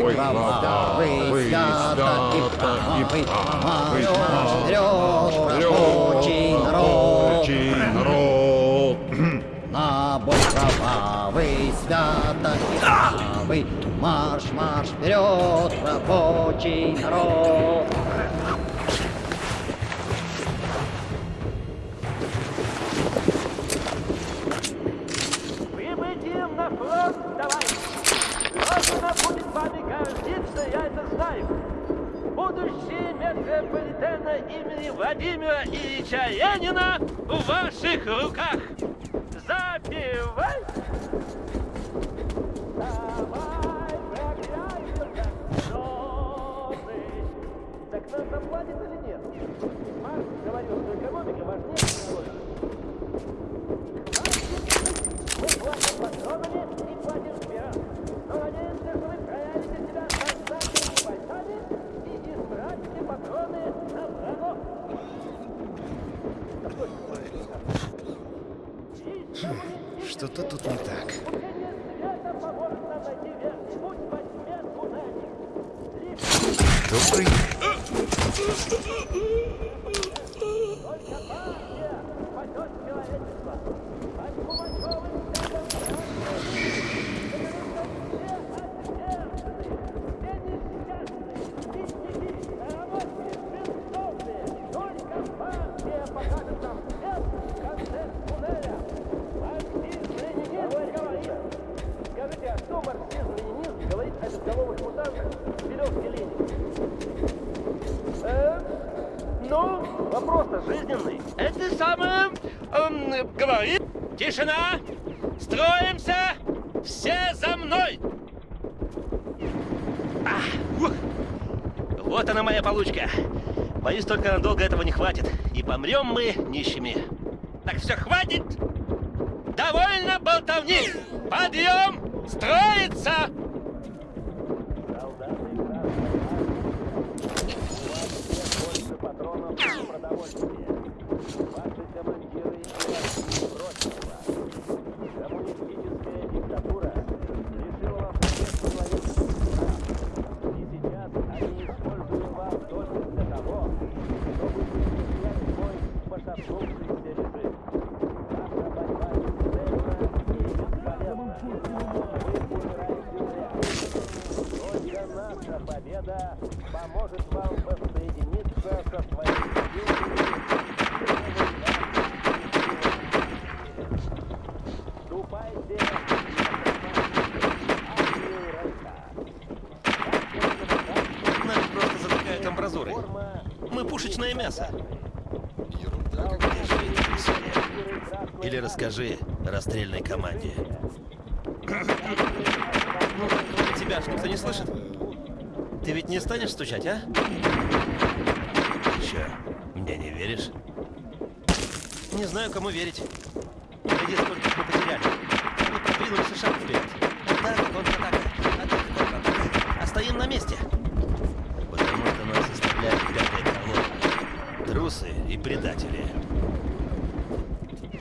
бой кровавый, свято и правый, марш вперед, рабочий народ. народ. На бой кровавый, свято и правый, марш, марш вперед, рабочий народ. Гордиться, я это знаю. Будущее метрополитена имени Владимира Ильича Ленина в ваших руках. Запивай! Давай, жены. Так нам заплатят или нет? Марк говорил, что экономика важнее технологий. Мы платим патронами и платим вперед. Но надеемся, что вы проявите себя создателями бойцами и избратите патроны на врагов. Что-то тут не так. Учение Боюсь, только надолго этого не хватит. И помрем мы нищими. Так все, хватит! Довольно болтовни! Подъем! Строиться! Победа поможет вам воссоединиться со своими силами. Ступайте Нас просто затыкают амбразурой. Мы пушечное мясо. Или расскажи расстрельной команде. Ну, тебя ж никто не слышит? Ты ведь не станешь стучать, а? Че, мне не веришь? Не знаю, кому верить. Гляди, сколько мы потеряли. Они продвинулись и шаг вперед. Атака, контратака, атака, контратака. А стоим на месте. Потому что нас заставляет пятая колонна. Трусы и предатели.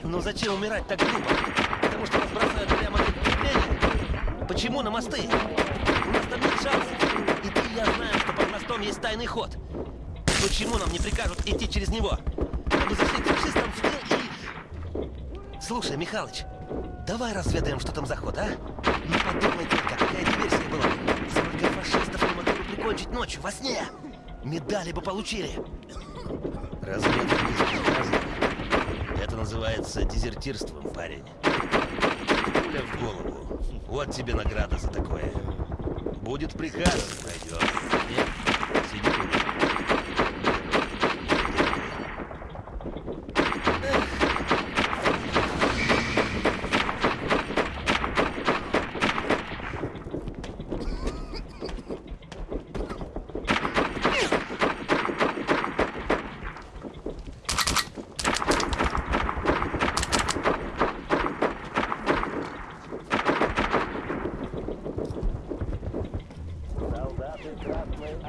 Но зачем умирать так глупо? Потому что нас бросают прямо на? Почему на мосты? У нас там нет шансов. И ты я знаем, мостом есть тайный ход. Почему нам не прикажут идти через него? Мы зашли фашистам в тыл и... Слушай, Михалыч, давай разведаем, что там за ход, а? Не подумай только, какая диверсия была. Сколько фашистов мы могли бы прикончить ночью, во сне? Медали бы получили. Разведка. Это называется дезертирством, парень. Пуля в голову. Вот тебе награда за такое. Будет приказ, пройдет. Нет, сиди тут. Солдаты Красной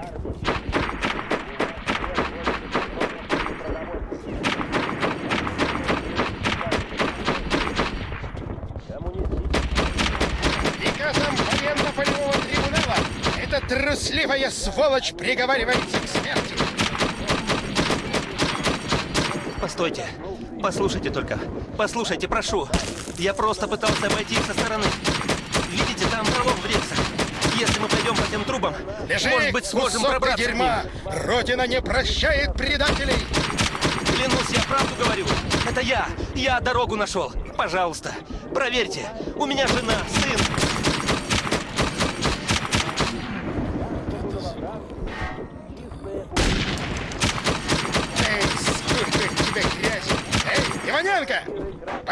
трусливая сволочь приговаривается к смерти! Постойте. Послушайте только. Послушайте, прошу. Я просто пытался обойти их со стороны. Видите, там пролом в рельсах. Если мы пойдем по тем трубам, Лежи, может быть, сможем пробраться к дерьма! ним. Родина не прощает предателей! Клянусь, я правду говорю. Это я. Я дорогу нашел. Пожалуйста, проверьте. У меня жена, сын.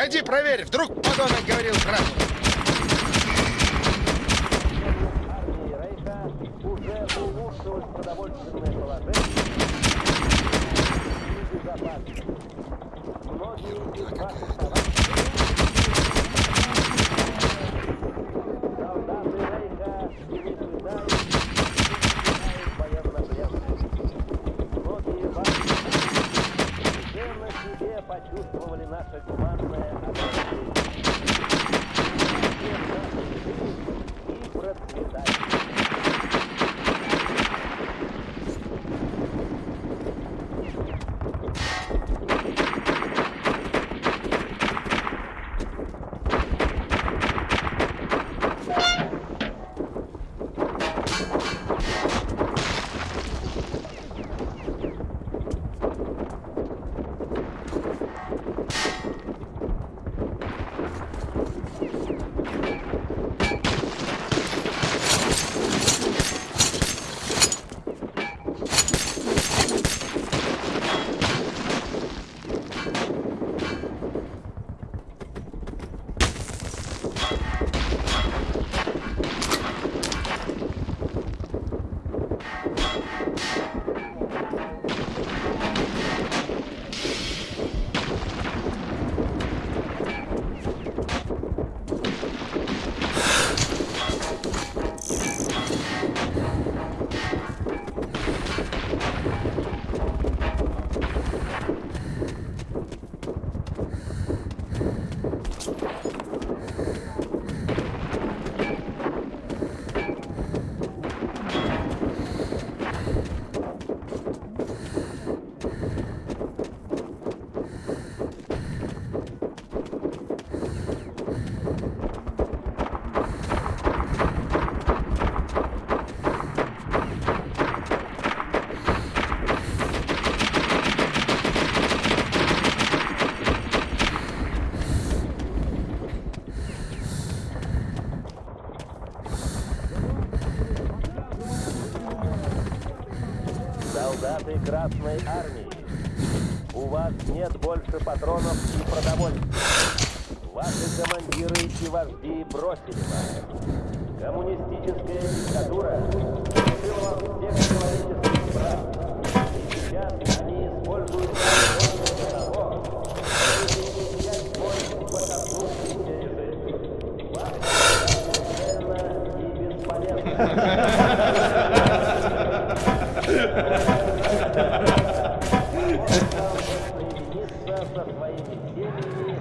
Пойди проверь, вдруг подонок говорил правду. почувствовали патронов и продовольствия. Ваши командиры и вожди бросили вас. Коммунистическая диктатура лишила вас всех человеческих прав. И сейчас они используют для того, чтобы перенять свой посаднувшийся режим. Вас и бесполезно. соединиться со своими семьями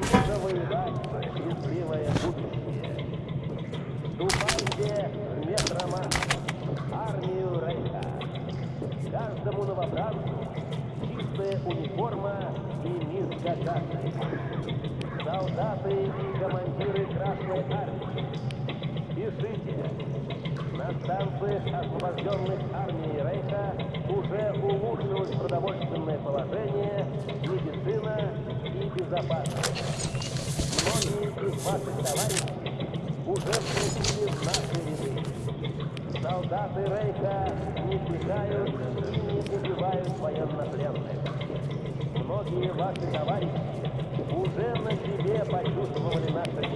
и завоевать счастливое будущее. Вступайте в метромат, армию Рейха. Каждому новобранцу чистая униформа и миска каши. Солдаты и командиры Красной Армии, пишите. На станциях, освобожденных армией Рейха, уже улучшилось продовольственное положение, Многие из ваших товарищей уже вступили наши ряды. Солдаты Рейха не пихают и не убивают военнопленных. Многие ваши товарищи уже на себе почувствовали наше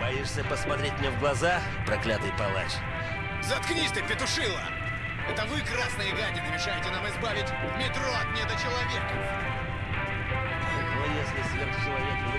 Боишься посмотреть мне в глаза, проклятый палач? Заткнись ты, петушила! Это вы, красные гадины, мешаете нам избавить метро от недочеловека! Но если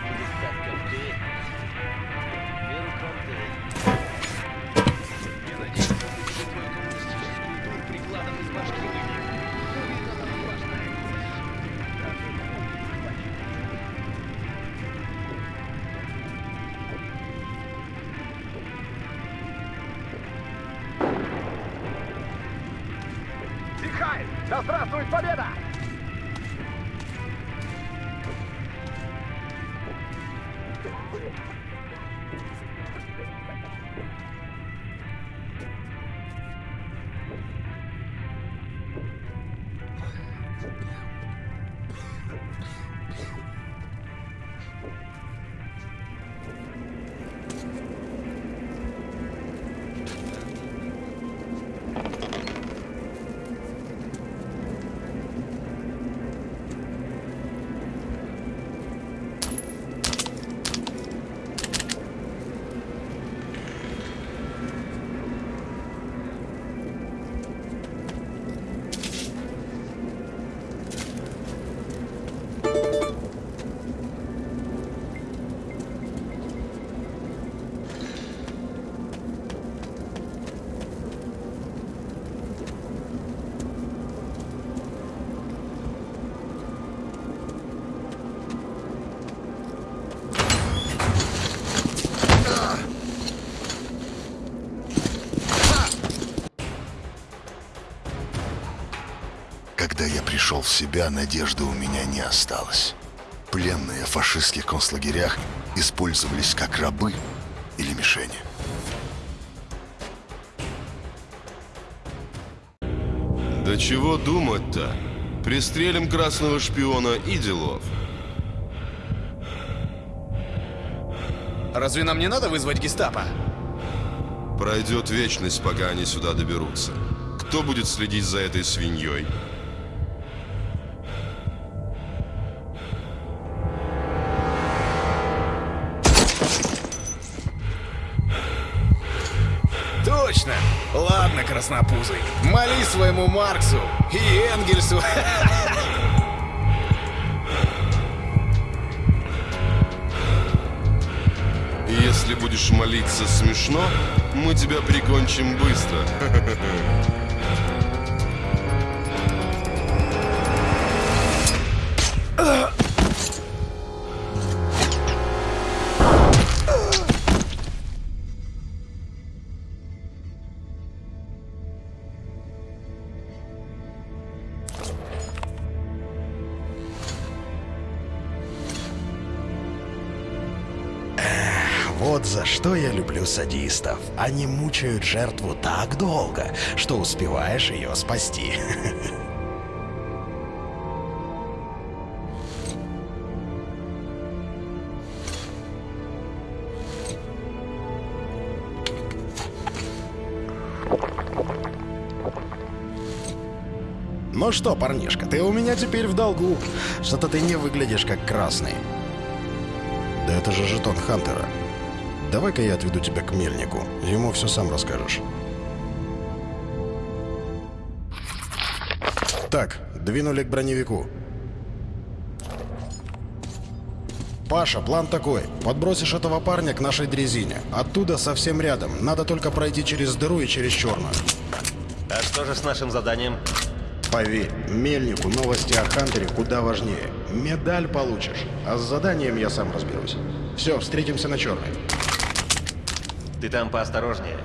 в себя, надежды у меня не осталось. Пленные в фашистских концлагерях использовались как рабы или мишени. Да чего думать-то? Пристрелим красного шпиона и делов. Разве нам не надо вызвать гестапо? Пройдет вечность, пока они сюда доберутся. Кто будет следить за этой свиньей? Краснопузый, моли своему Марксу и Энгельсу. Если будешь молиться смешно, мы тебя прикончим быстро. садистов. Они мучают жертву так долго, что успеваешь ее спасти. Ну что, парнишка, ты у меня теперь в долгу. Что-то ты не выглядишь как красный. Да это же жетон Хантера. Давай-ка я отведу тебя к мельнику. Ему все сам расскажешь. Так, двинули к броневику. Паша, план такой. Подбросишь этого парня к нашей дрезине. Оттуда совсем рядом. Надо только пройти через дыру и через черную. А что же с нашим заданием? Поверь, мельнику новости о Хантере куда важнее. Медаль получишь, а с заданием я сам разберусь. Все, встретимся на черной. Ты там поосторожнее.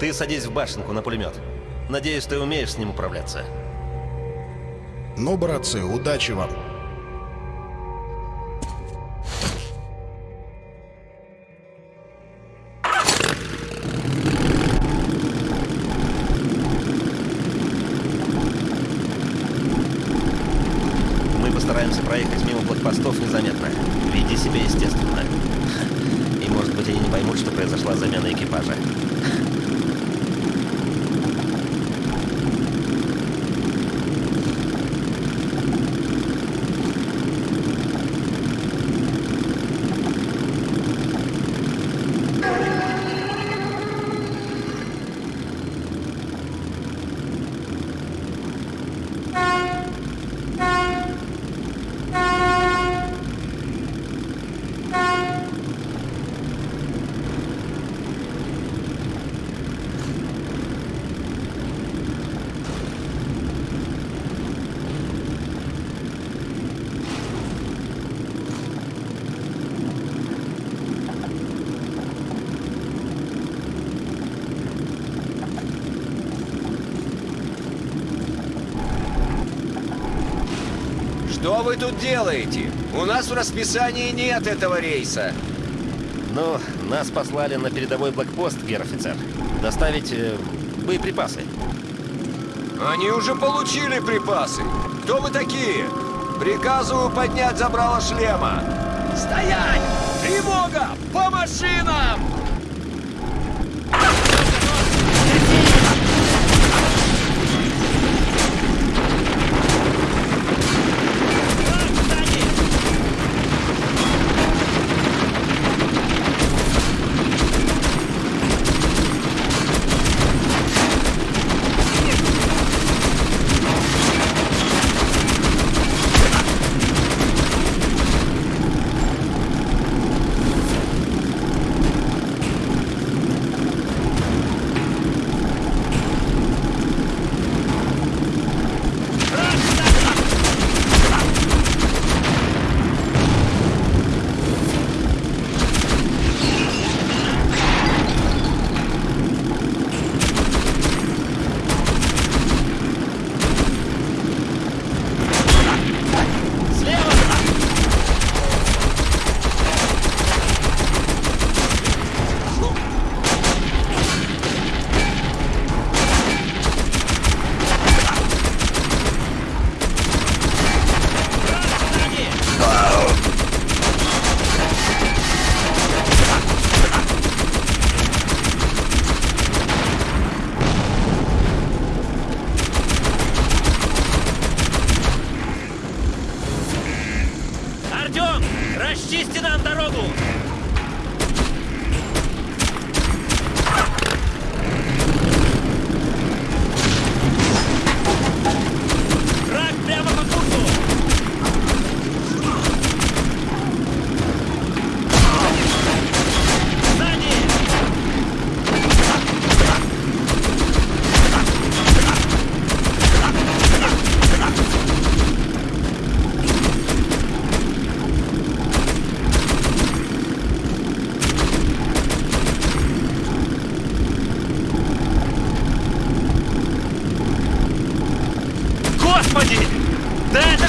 Ты садись в башенку на пулемет. Надеюсь, ты умеешь с ним управляться. Ну, братцы, удачи вам. Мы постараемся проехать мимо блокпостов незаметно. Веди себя естественно. И может быть они не поймут, что произошла замена экипажа. Что вы тут делаете? У нас в расписании нет этого рейса. Ну, нас послали на передовой блокпост, гер-офицер. Доставить э, боеприпасы. Они уже получили припасы. Кто вы такие? Приказываю поднять забрало шлема. Стоять! Тревога! По машинам!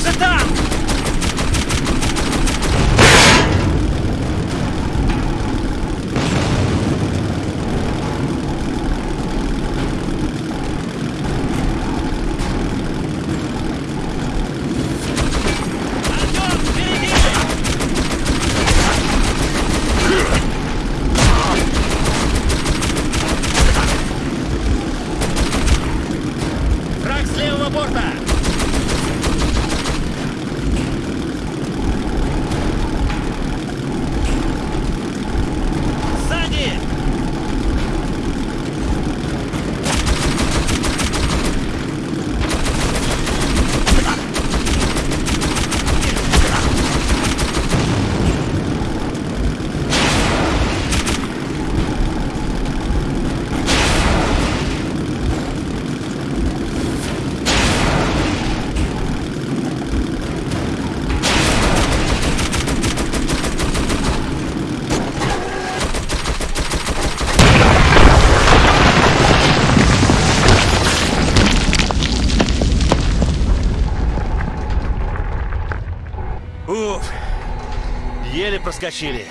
Да это 系列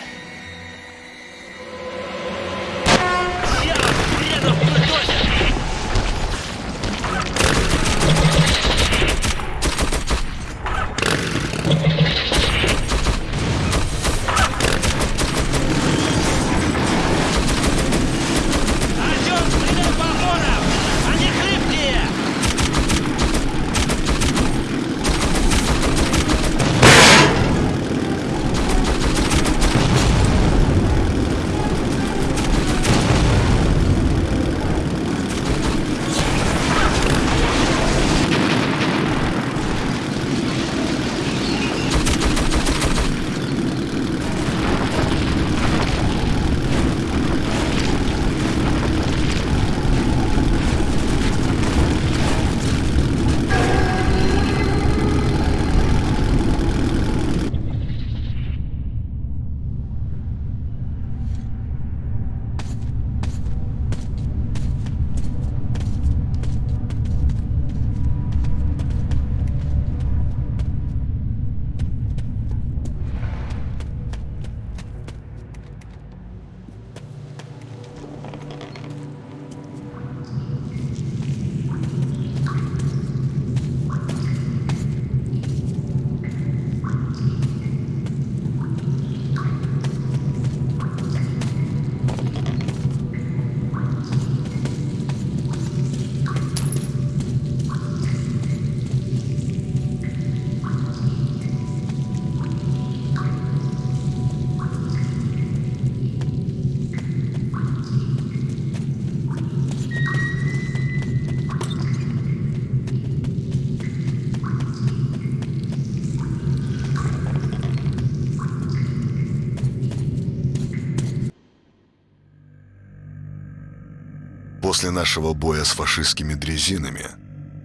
После нашего боя с фашистскими дрезинами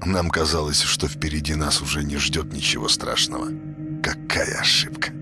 нам казалось, что впереди нас уже не ждет ничего страшного. Какая ошибка.